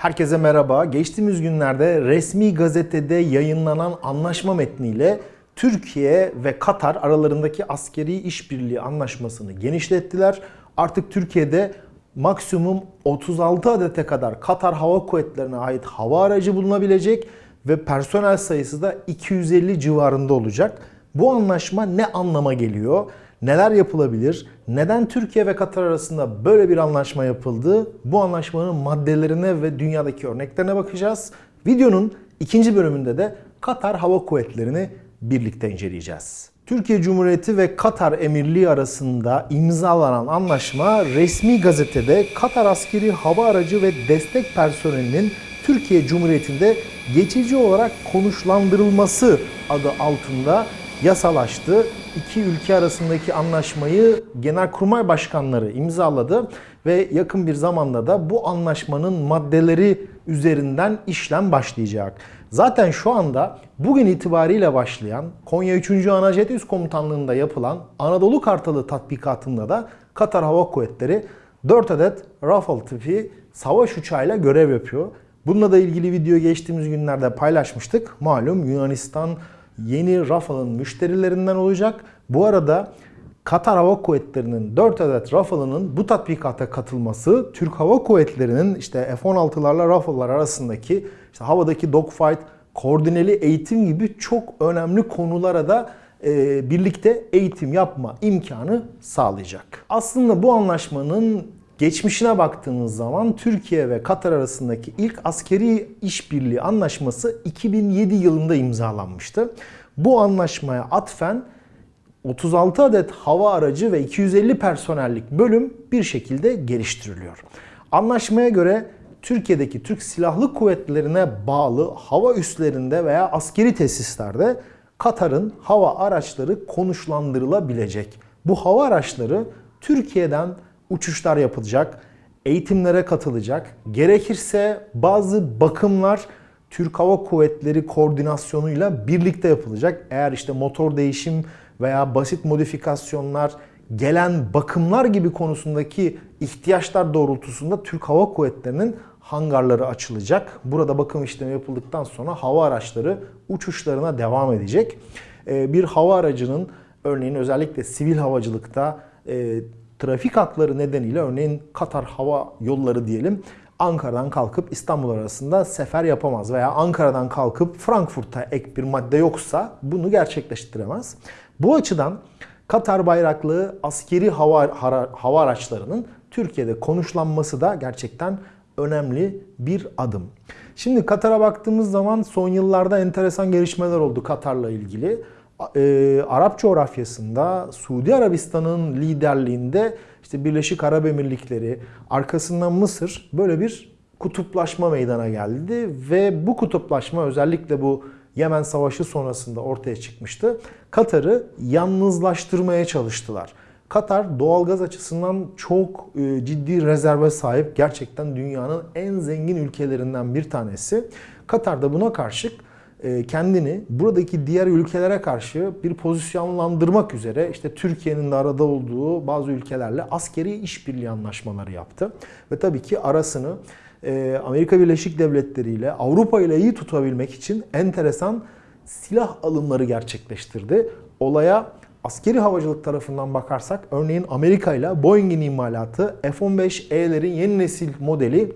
Herkese merhaba. Geçtiğimiz günlerde resmi gazetede yayınlanan anlaşma metniyle Türkiye ve Katar aralarındaki askeri işbirliği anlaşmasını genişlettiler. Artık Türkiye'de maksimum 36 adete kadar Katar Hava Kuvvetleri'ne ait hava aracı bulunabilecek ve personel sayısı da 250 civarında olacak. Bu anlaşma ne anlama geliyor? Neler yapılabilir? Neden Türkiye ve Katar arasında böyle bir anlaşma yapıldı? Bu anlaşmanın maddelerine ve dünyadaki örneklerine bakacağız. Videonun ikinci bölümünde de Katar Hava Kuvvetleri'ni birlikte inceleyeceğiz. Türkiye Cumhuriyeti ve Katar Emirliği arasında imzalanan anlaşma resmi gazetede Katar askeri hava aracı ve destek personelinin Türkiye Cumhuriyeti'nde geçici olarak konuşlandırılması adı altında yasalaştı. İki ülke arasındaki anlaşmayı Genelkurmay Başkanları imzaladı ve yakın bir zamanda da bu anlaşmanın maddeleri üzerinden işlem başlayacak. Zaten şu anda bugün itibariyle başlayan Konya 3. Anajet Üst Komutanlığı'nda yapılan Anadolu Kartalı tatbikatında da Katar Hava Kuvvetleri 4 adet Rafale tipi savaş uçağıyla görev yapıyor. Bununla da ilgili video geçtiğimiz günlerde paylaşmıştık. Malum Yunanistan yeni Rafale'ın müşterilerinden olacak. Bu arada Katar Hava Kuvvetleri'nin 4 adet Rafale'ın bu tatbikata katılması Türk Hava Kuvvetleri'nin işte F-16'larla Rafale'lar arasındaki işte havadaki dogfight, koordineli eğitim gibi çok önemli konulara da e, birlikte eğitim yapma imkanı sağlayacak. Aslında bu anlaşmanın geçmişine baktığımız zaman Türkiye ve Katar arasındaki ilk askeri işbirliği anlaşması 2007 yılında imzalanmıştı. Bu anlaşmaya atfen 36 adet hava aracı ve 250 personellik bölüm bir şekilde geliştiriliyor. Anlaşmaya göre Türkiye'deki Türk Silahlı Kuvvetlerine bağlı hava üslerinde veya askeri tesislerde Katar'ın hava araçları konuşlandırılabilecek. Bu hava araçları Türkiye'den uçuşlar yapılacak, eğitimlere katılacak. Gerekirse bazı bakımlar Türk Hava Kuvvetleri koordinasyonuyla birlikte yapılacak. Eğer işte motor değişim veya basit modifikasyonlar, gelen bakımlar gibi konusundaki ihtiyaçlar doğrultusunda Türk Hava Kuvvetleri'nin hangarları açılacak. Burada bakım işlemi yapıldıktan sonra hava araçları uçuşlarına devam edecek. Ee, bir hava aracının örneğin özellikle sivil havacılıkta e, trafik hakları nedeniyle örneğin Katar Hava Yolları diyelim Ankara'dan kalkıp İstanbul arasında sefer yapamaz veya Ankara'dan kalkıp Frankfurt'a ek bir madde yoksa bunu gerçekleştiremez. Bu açıdan Katar bayraklı askeri hava, hava araçlarının Türkiye'de konuşlanması da gerçekten önemli bir adım. Şimdi Katar'a baktığımız zaman son yıllarda enteresan gelişmeler oldu Katar'la ilgili. Ee, Arap coğrafyasında Suudi Arabistan'ın liderliğinde işte Birleşik Arap Emirlikleri, arkasından Mısır böyle bir kutuplaşma meydana geldi ve bu kutuplaşma özellikle bu Yemen Savaşı sonrasında ortaya çıkmıştı. Katar'ı yalnızlaştırmaya çalıştılar. Katar doğalgaz açısından çok e, ciddi rezerve sahip. Gerçekten dünyanın en zengin ülkelerinden bir tanesi. Katar da buna karşılık e, kendini buradaki diğer ülkelere karşı bir pozisyonlandırmak üzere işte Türkiye'nin de arada olduğu bazı ülkelerle askeri işbirliği anlaşmaları yaptı. Ve tabii ki arasını e, Amerika Birleşik Devletleri ile Avrupa ile iyi tutabilmek için enteresan silah alımları gerçekleştirdi. Olaya askeri havacılık tarafından bakarsak örneğin Amerika ile Boeing'in imalatı F-15E'lerin yeni nesil modeli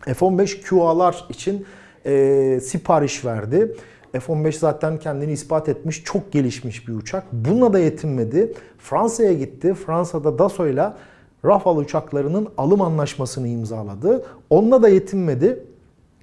F-15QA'lar için e, sipariş verdi. F-15 zaten kendini ispat etmiş, çok gelişmiş bir uçak. Bununla da yetinmedi. Fransa'ya gitti. Fransa'da ile Rafale uçaklarının alım anlaşmasını imzaladı. Onunla da yetinmedi.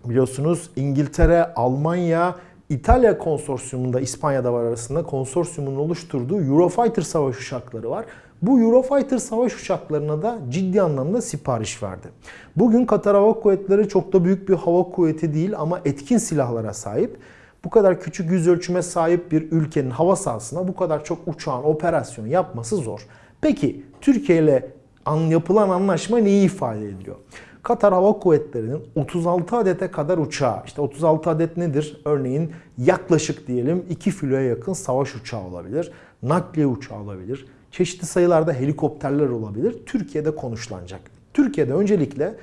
Biliyorsunuz İngiltere, Almanya, İtalya konsorsiyumunda İspanya'da var arasında konsorsiyumun oluşturduğu Eurofighter savaş uçakları var. Bu Eurofighter savaş uçaklarına da ciddi anlamda sipariş verdi. Bugün Katar Hava Kuvvetleri çok da büyük bir hava kuvveti değil ama etkin silahlara sahip. Bu kadar küçük yüz ölçüme sahip bir ülkenin hava sahasına bu kadar çok uçağın operasyon yapması zor. Peki Türkiye ile yapılan anlaşma neyi ifade ediyor? Katar Hava Kuvvetleri'nin 36 adete kadar uçağı, işte 36 adet nedir? Örneğin yaklaşık diyelim 2 filoya yakın savaş uçağı olabilir, nakliye uçağı olabilir, çeşitli sayılarda helikopterler olabilir. Türkiye'de konuşlanacak. Türkiye'de öncelikle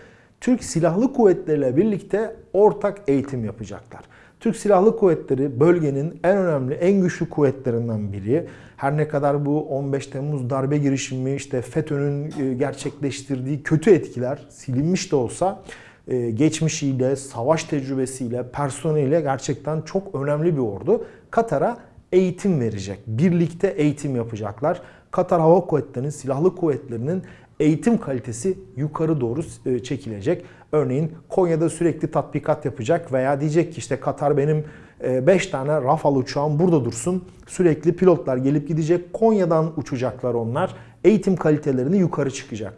Türk Silahlı Kuvvetleri ile birlikte ortak eğitim yapacaklar. Türk Silahlı Kuvvetleri bölgenin en önemli, en güçlü kuvvetlerinden biri. Her ne kadar bu 15 Temmuz darbe girişimi, işte FETÖ'nün e, gerçekleştirdiği kötü etkiler silinmiş de olsa e, geçmişiyle, savaş tecrübesiyle, personeliyle gerçekten çok önemli bir ordu. Katar'a eğitim verecek. Birlikte eğitim yapacaklar. Katar Hava Kuvvetleri'nin, silahlı kuvvetlerinin eğitim kalitesi yukarı doğru e, çekilecek. Örneğin Konya'da sürekli tatbikat yapacak veya diyecek ki işte Katar benim 5 tane Rafale uçağım burada dursun. Sürekli pilotlar gelip gidecek. Konya'dan uçacaklar onlar. Eğitim kalitelerini yukarı çıkacak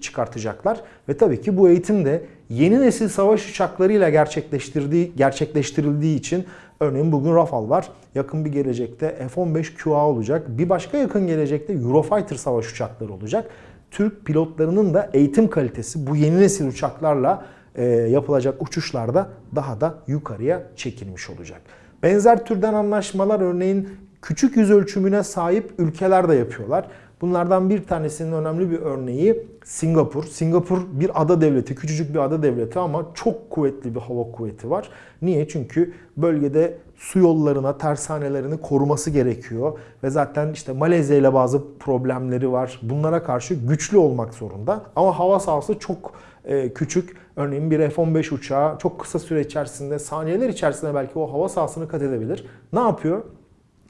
çıkartacaklar ve tabii ki bu eğitim de yeni nesil savaş uçaklarıyla gerçekleştirdiği gerçekleştirildiği için örneğin bugün Rafale var. Yakın bir gelecekte F-15 QA olacak. Bir başka yakın gelecekte Eurofighter savaş uçakları olacak. Türk pilotlarının da eğitim kalitesi bu yeni nesil uçaklarla e, yapılacak uçuşlarda daha da yukarıya çekilmiş olacak. Benzer türden anlaşmalar örneğin küçük yüz ölçümüne sahip ülkeler de yapıyorlar. Bunlardan bir tanesinin önemli bir örneği Singapur. Singapur bir ada devleti, küçücük bir ada devleti ama çok kuvvetli bir hava kuvveti var. Niye? Çünkü bölgede su yollarına, tersanelerini koruması gerekiyor. Ve zaten işte Malezya ile bazı problemleri var. Bunlara karşı güçlü olmak zorunda. Ama hava sahası çok e, küçük. Örneğin bir F-15 uçağı çok kısa süre içerisinde, saniyeler içerisinde belki o hava sahasını kat edebilir. Ne yapıyor?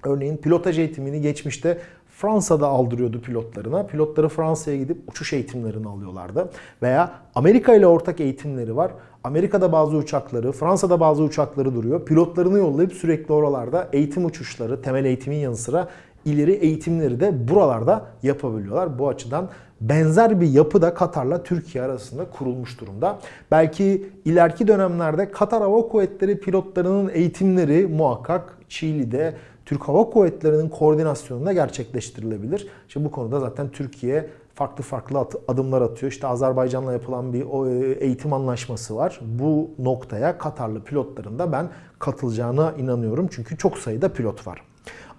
Örneğin pilotaj eğitimini geçmişte Fransa'da aldırıyordu pilotlarına. Pilotları Fransa'ya gidip uçuş eğitimlerini alıyorlardı. Veya Amerika ile ortak eğitimleri var. Amerika'da bazı uçakları, Fransa'da bazı uçakları duruyor. Pilotlarını yollayıp sürekli oralarda eğitim uçuşları, temel eğitimin yanı sıra ileri eğitimleri de buralarda yapabiliyorlar. Bu açıdan benzer bir yapı da Katar'la Türkiye arasında kurulmuş durumda. Belki ileriki dönemlerde Katar Hava Kuvvetleri pilotlarının eğitimleri muhakkak Çiğli'de, Türk Hava Kuvvetleri'nin koordinasyonunda gerçekleştirilebilir. İşte bu konuda zaten Türkiye farklı farklı adımlar atıyor. İşte Azerbaycan'la yapılan bir e, eğitim anlaşması var. Bu noktaya Katarlı pilotların da ben katılacağına inanıyorum. Çünkü çok sayıda pilot var.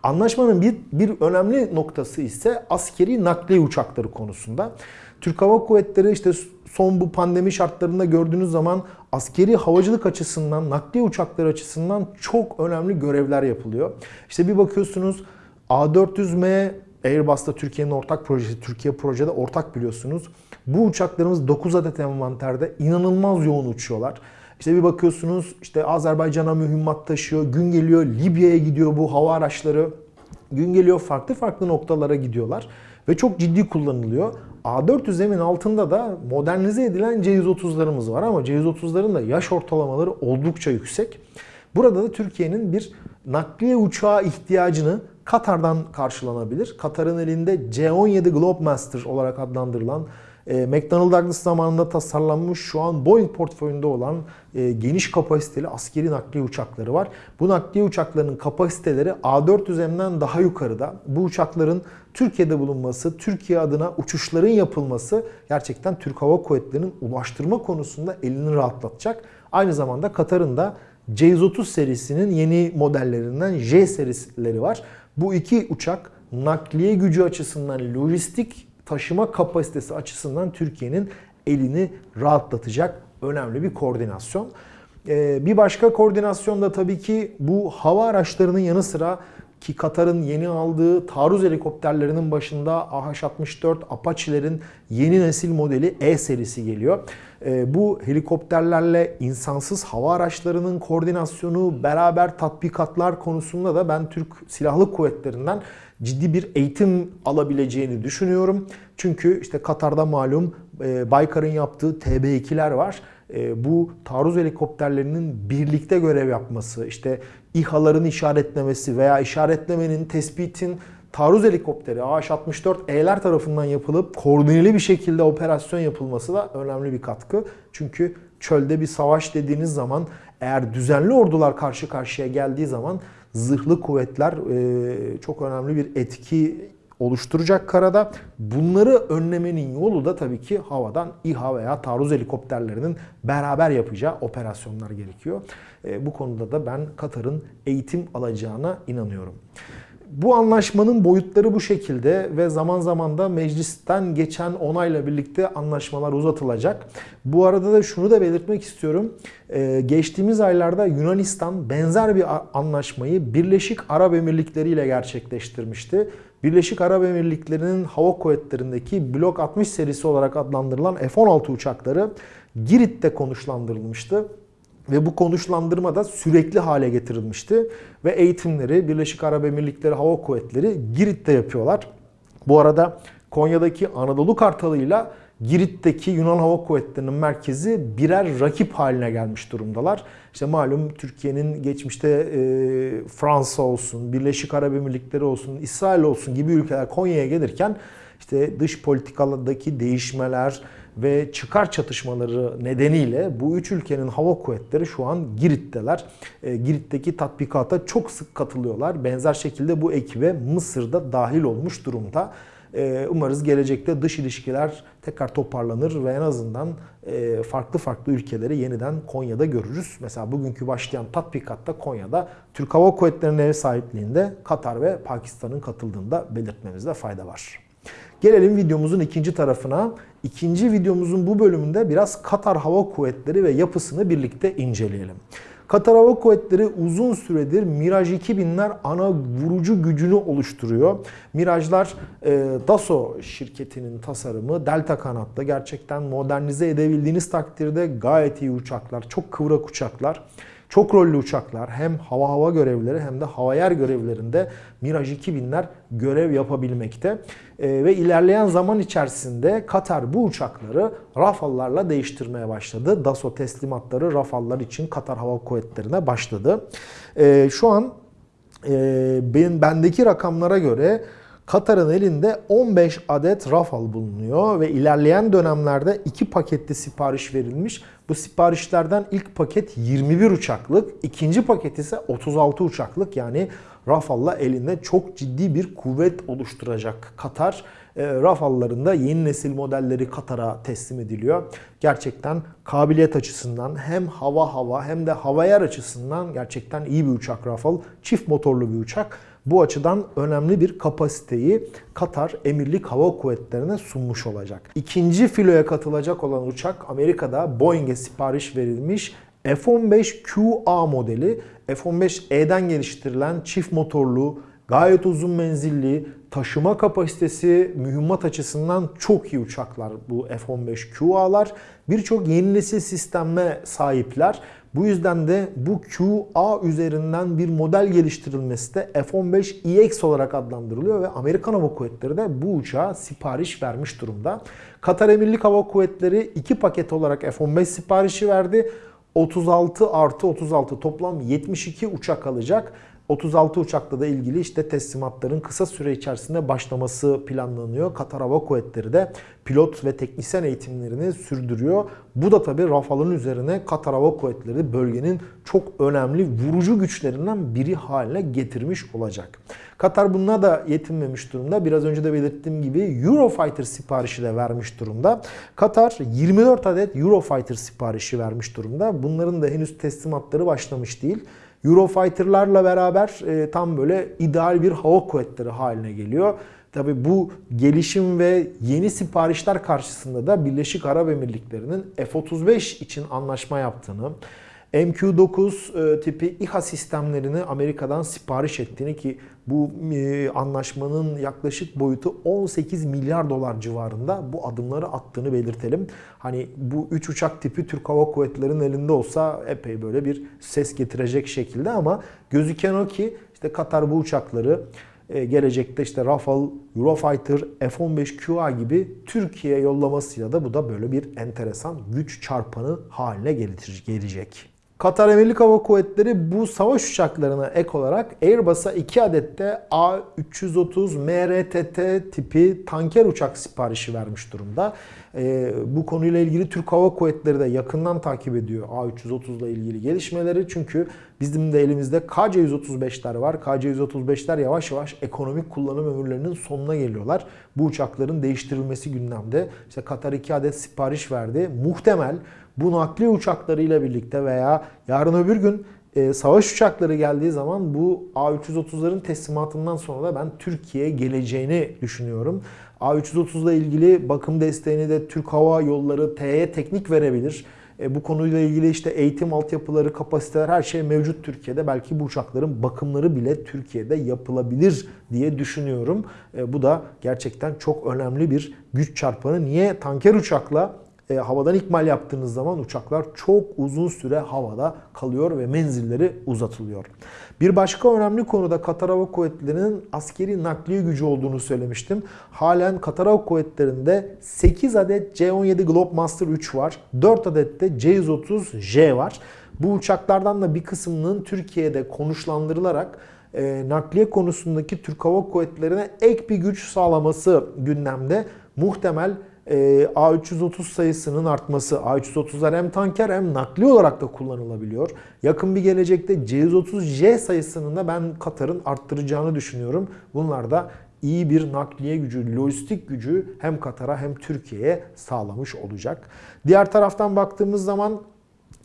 Anlaşmanın bir, bir önemli noktası ise askeri nakliye uçakları konusunda. Türk Hava Kuvvetleri işte son bu pandemi şartlarında gördüğünüz zaman askeri havacılık açısından, nakliye uçakları açısından çok önemli görevler yapılıyor. İşte bir bakıyorsunuz A400M Airbus'ta Türkiye'nin ortak projesi, Türkiye projede ortak biliyorsunuz. Bu uçaklarımız 9 adet envanterde inanılmaz yoğun uçuyorlar. İşte bir bakıyorsunuz işte Azerbaycan'a mühimmat taşıyor, gün geliyor Libya'ya gidiyor bu hava araçları. Gün geliyor farklı farklı noktalara gidiyorlar ve çok ciddi kullanılıyor. A400M'in altında da modernize edilen C130'larımız var ama C130'ların da yaş ortalamaları oldukça yüksek. Burada da Türkiye'nin bir nakliye uçağı ihtiyacını Katar'dan karşılanabilir. Katar'ın elinde C-17 Globemaster olarak adlandırılan e, McDonnell Douglas zamanında tasarlanmış şu an Boeing portföyünde olan e, geniş kapasiteli askeri nakliye uçakları var. Bu nakliye uçaklarının kapasiteleri A400M'den daha yukarıda. Bu uçakların Türkiye'de bulunması, Türkiye adına uçuşların yapılması gerçekten Türk Hava Kuvvetleri'nin ulaştırma konusunda elini rahatlatacak. Aynı zamanda Katar'ın da C-130 serisinin yeni modellerinden J serileri var. Bu iki uçak nakliye gücü açısından, lojistik taşıma kapasitesi açısından Türkiye'nin elini rahatlatacak önemli bir koordinasyon. Ee, bir başka koordinasyon da tabii ki bu hava araçlarının yanı sıra ki Katar'ın yeni aldığı taarruz helikopterlerinin başında AH-64 Apache'lerin yeni nesil modeli E serisi geliyor. Ee, bu helikopterlerle insansız hava araçlarının koordinasyonu, beraber tatbikatlar konusunda da ben Türk Silahlı Kuvvetleri'nden ciddi bir eğitim alabileceğini düşünüyorum. Çünkü işte Katar'da malum e, Baykar'ın yaptığı TB2'ler var. E, bu taarruz helikopterlerinin birlikte görev yapması, işte İHA'ların işaretlemesi veya işaretlemenin, tespitin taarruz helikopteri AH-64E'ler tarafından yapılıp koordineli bir şekilde operasyon yapılması da önemli bir katkı. Çünkü çölde bir savaş dediğiniz zaman eğer düzenli ordular karşı karşıya geldiği zaman zırhlı kuvvetler e, çok önemli bir etki oluşturacak karada. Bunları önlemenin yolu da tabii ki havadan İHA veya taarruz helikopterlerinin beraber yapacağı operasyonlar gerekiyor. E, bu konuda da ben Katar'ın eğitim alacağına inanıyorum. Bu anlaşmanın boyutları bu şekilde ve zaman zaman da meclisten geçen onayla birlikte anlaşmalar uzatılacak. Bu arada da şunu da belirtmek istiyorum. Ee, geçtiğimiz aylarda Yunanistan benzer bir anlaşmayı Birleşik Arap Emirlikleri ile gerçekleştirmişti. Birleşik Arap Emirlikleri'nin hava kuvvetlerindeki Blok 60 serisi olarak adlandırılan F-16 uçakları Girit'te konuşlandırılmıştı. Ve bu konuşlandırma da sürekli hale getirilmişti. Ve eğitimleri Birleşik Arap Emirlikleri Hava Kuvvetleri Girit'te yapıyorlar. Bu arada Konya'daki Anadolu Kartalı ile Girit'teki Yunan Hava Kuvvetleri'nin merkezi birer rakip haline gelmiş durumdalar. İşte malum Türkiye'nin geçmişte e, Fransa olsun, Birleşik Arap Emirlikleri olsun, İsrail olsun gibi ülkeler Konya'ya gelirken işte dış politikalardaki değişmeler, ve çıkar çatışmaları nedeniyle bu üç ülkenin hava kuvvetleri şu an Girit'teler. E, Girit'teki tatbikata çok sık katılıyorlar. Benzer şekilde bu ekibe Mısır'da dahil olmuş durumda. E, umarız gelecekte dış ilişkiler tekrar toparlanır ve en azından e, farklı farklı ülkeleri yeniden Konya'da görürüz. Mesela bugünkü başlayan tatbikatta Konya'da Türk Hava Kuvvetleri'nin ev sahipliğinde Katar ve Pakistan'ın katıldığında belirtmemizde fayda var. Gelelim videomuzun ikinci tarafına. İkinci videomuzun bu bölümünde biraz Katar Hava Kuvvetleri ve yapısını birlikte inceleyelim. Katar Hava Kuvvetleri uzun süredir Miraj 2000'ler ana vurucu gücünü oluşturuyor. Mirajlar e, Dassault şirketinin tasarımı Delta kanatta gerçekten modernize edebildiğiniz takdirde gayet iyi uçaklar, çok kıvrak uçaklar. Çok rollü uçaklar hem hava hava görevleri hem de hava yer görevlerinde Miraj 2000'ler görev yapabilmekte. E, ve ilerleyen zaman içerisinde Katar bu uçakları Rafal'larla değiştirmeye başladı. DASO teslimatları Rafal'lar için Katar Hava Kuvvetleri'ne başladı. E, şu an e, benim bendeki rakamlara göre Katar'ın elinde 15 adet Rafal bulunuyor ve ilerleyen dönemlerde iki paketli sipariş verilmiş. Bu siparişlerden ilk paket 21 uçaklık, ikinci paket ise 36 uçaklık yani Rafal'la elinde çok ciddi bir kuvvet oluşturacak Katar. E, Rafal'ların da yeni nesil modelleri Katar'a teslim ediliyor. Gerçekten kabiliyet açısından hem hava hava hem de hava yer açısından gerçekten iyi bir uçak Rafal. Çift motorlu bir uçak. Bu açıdan önemli bir kapasiteyi Katar Emirlik Hava Kuvvetleri'ne sunmuş olacak. İkinci filoya katılacak olan uçak Amerika'da Boeing'e sipariş verilmiş F-15QA modeli. F-15E'den geliştirilen çift motorlu, gayet uzun menzilli, taşıma kapasitesi mühimmat açısından çok iyi uçaklar bu F-15QA'lar. Birçok yeni nesil sisteme sahipler. Bu yüzden de bu QA üzerinden bir model geliştirilmesi de F-15EX olarak adlandırılıyor ve Amerikan Hava Kuvvetleri de bu uçağa sipariş vermiş durumda. Katar Emirlik Hava Kuvvetleri iki paket olarak F-15 siparişi verdi. 36 artı 36 toplam 72 uçak alacak 36 uçakla da ilgili işte teslimatların kısa süre içerisinde başlaması planlanıyor. Katar Hava Kuvvetleri de pilot ve teknisyen eğitimlerini sürdürüyor. Bu da tabii Rafal'ın üzerine Katar Hava Kuvvetleri bölgenin çok önemli vurucu güçlerinden biri haline getirmiş olacak. Katar bununla da yetinmemiş durumda. Biraz önce de belirttiğim gibi Eurofighter siparişi de vermiş durumda. Katar 24 adet Eurofighter siparişi vermiş durumda. Bunların da henüz teslimatları başlamış değil. Eurofighter'larla beraber e, tam böyle ideal bir hava kuvvetleri haline geliyor. Tabi bu gelişim ve yeni siparişler karşısında da Birleşik Arap Emirlikleri'nin F-35 için anlaşma yaptığını, MQ-9 e, tipi İHA sistemlerini Amerika'dan sipariş ettiğini ki bu e, anlaşmanın yaklaşık boyutu 18 milyar dolar civarında bu adımları attığını belirtelim. Hani bu 3 uçak tipi Türk Hava Kuvvetleri'nin elinde olsa epey böyle bir ses getirecek şekilde ama gözüken o ki işte Katar bu uçakları e, gelecekte işte Rafale, Eurofighter, F-15QA gibi Türkiye yollamasıyla da bu da böyle bir enteresan güç çarpanı haline gelecek. Katar Emirlik Hava Kuvvetleri bu savaş uçaklarına ek olarak Airbus'a 2 adette A330 MRTT tipi tanker uçak siparişi vermiş durumda. Ee, bu konuyla ilgili Türk Hava Kuvvetleri de yakından takip ediyor A330 ile ilgili gelişmeleri. Çünkü bizim de elimizde KC-135'ler var. KC-135'ler yavaş yavaş ekonomik kullanım ömürlerinin sonuna geliyorlar. Bu uçakların değiştirilmesi gündemde. İşte Katar 2 adet sipariş verdi. Muhtemel bu nakli uçaklarıyla birlikte veya yarın öbür gün e, savaş uçakları geldiği zaman bu A330'ların teslimatından sonra da ben Türkiye geleceğini düşünüyorum. A330 ile ilgili bakım desteğini de Türk Hava Yolları TE Teknik verebilir. E, bu konuyla ilgili işte eğitim altyapıları, kapasiteler her şey mevcut Türkiye'de. Belki bu uçakların bakımları bile Türkiye'de yapılabilir diye düşünüyorum. E, bu da gerçekten çok önemli bir güç çarpanı. Niye tanker uçakla e, havadan ikmal yaptığınız zaman uçaklar çok uzun süre havada kalıyor ve menzilleri uzatılıyor. Bir başka önemli konuda Katar Hava Kuvvetleri'nin askeri nakliye gücü olduğunu söylemiştim. Halen Katar Hava Kuvvetleri'nde 8 adet C-17 Globemaster 3 var. 4 adet de C-130J var. Bu uçaklardan da bir kısmının Türkiye'de konuşlandırılarak e, nakliye konusundaki Türk Hava Kuvvetleri'ne ek bir güç sağlaması gündemde. Muhtemel A330 sayısının artması. A330'lar hem tanker hem nakli olarak da kullanılabiliyor. Yakın bir gelecekte C130J sayısının da ben Katar'ın arttıracağını düşünüyorum. Bunlar da iyi bir nakliye gücü, lojistik gücü hem Katar'a hem Türkiye'ye sağlamış olacak. Diğer taraftan baktığımız zaman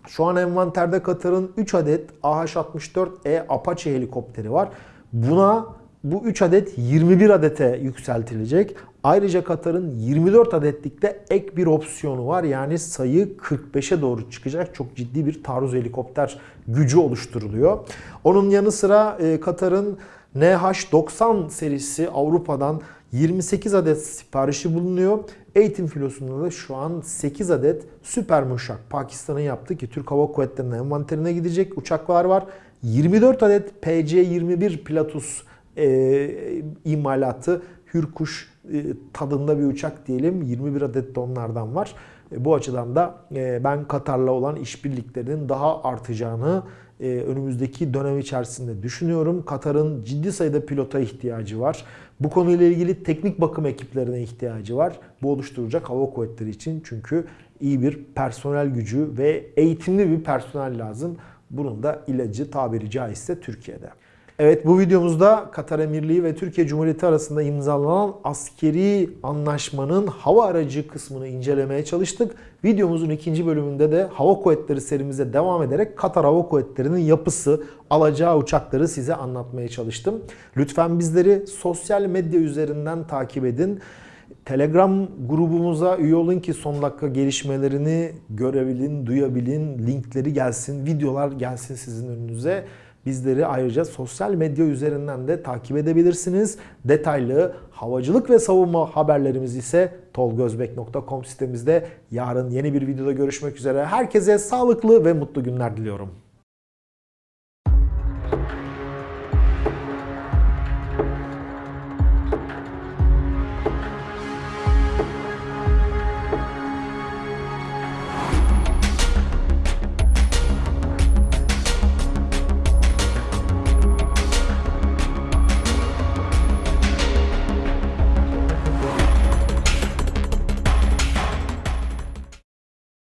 şu an envanterde Katar'ın 3 adet AH-64E Apache helikopteri var. Buna bu 3 adet 21 adete yükseltilecek. Ayrıca Katar'ın 24 adetlikte ek bir opsiyonu var. Yani sayı 45'e doğru çıkacak. Çok ciddi bir taarruz helikopter gücü oluşturuluyor. Onun yanı sıra e, Katar'ın NH-90 serisi Avrupa'dan 28 adet siparişi bulunuyor. Eğitim filosunda da şu an 8 adet süper muşak Pakistan'ın yaptığı ki Türk Hava Kuvvetleri'nin envanterine gidecek uçaklar var. 24 adet PC-21 Pilatus e, imalatı Hürkuş e, tadında bir uçak diyelim. 21 adet de onlardan var. E, bu açıdan da e, ben Katar'la olan işbirliklerinin daha artacağını e, önümüzdeki dönem içerisinde düşünüyorum. Katar'ın ciddi sayıda pilota ihtiyacı var. Bu konuyla ilgili teknik bakım ekiplerine ihtiyacı var. Bu oluşturacak hava kuvvetleri için çünkü iyi bir personel gücü ve eğitimli bir personel lazım. Bunun da ilacı tabiri caizse Türkiye'de. Evet bu videomuzda Katar Emirliği ve Türkiye Cumhuriyeti arasında imzalanan askeri anlaşmanın hava aracı kısmını incelemeye çalıştık. Videomuzun ikinci bölümünde de hava kuvvetleri serimize devam ederek Katar Hava Kuvvetleri'nin yapısı, alacağı uçakları size anlatmaya çalıştım. Lütfen bizleri sosyal medya üzerinden takip edin. Telegram grubumuza üye olun ki son dakika gelişmelerini görebilin, duyabilin, linkleri gelsin, videolar gelsin sizin önünüze. Bizleri ayrıca sosyal medya üzerinden de takip edebilirsiniz. Detaylı havacılık ve savunma haberlerimiz ise tolgozbek.com sitemizde. Yarın yeni bir videoda görüşmek üzere. Herkese sağlıklı ve mutlu günler diliyorum.